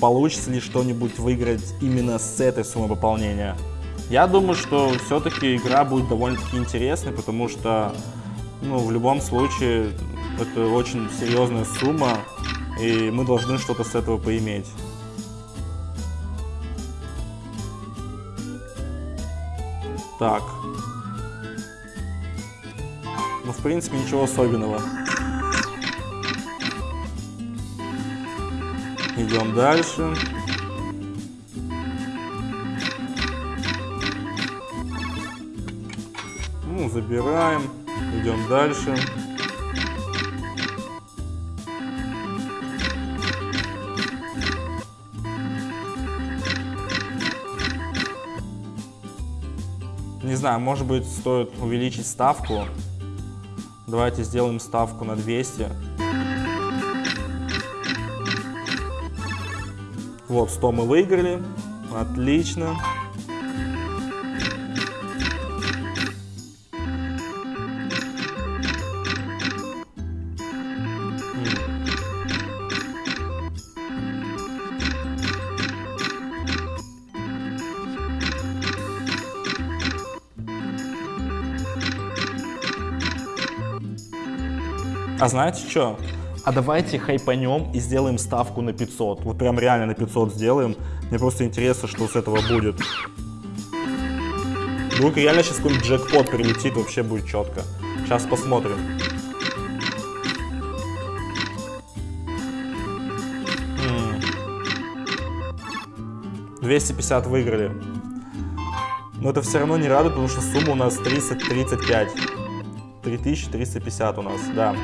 получится ли что-нибудь выиграть именно с этой суммы пополнения. Я думаю, что все-таки игра будет довольно-таки интересной, потому что, ну, в любом случае, это очень серьезная сумма, и мы должны что-то с этого поиметь. Так. Ну, в принципе, ничего особенного. Идем дальше. Ну, забираем. Идем дальше. Не знаю, может быть, стоит увеличить ставку. Давайте сделаем ставку на 200. Вот, 100 мы выиграли. Отлично. А знаете что? А давайте хайпанем и сделаем ставку на 500. Вот прям реально на 500 сделаем. Мне просто интересно, что с этого будет. Вдруг реально сейчас какой-нибудь джекпот прилетит, вообще будет четко. Сейчас посмотрим. М 250 выиграли. Но это все равно не радует, потому что сумма у нас 335. 3350 у нас, да.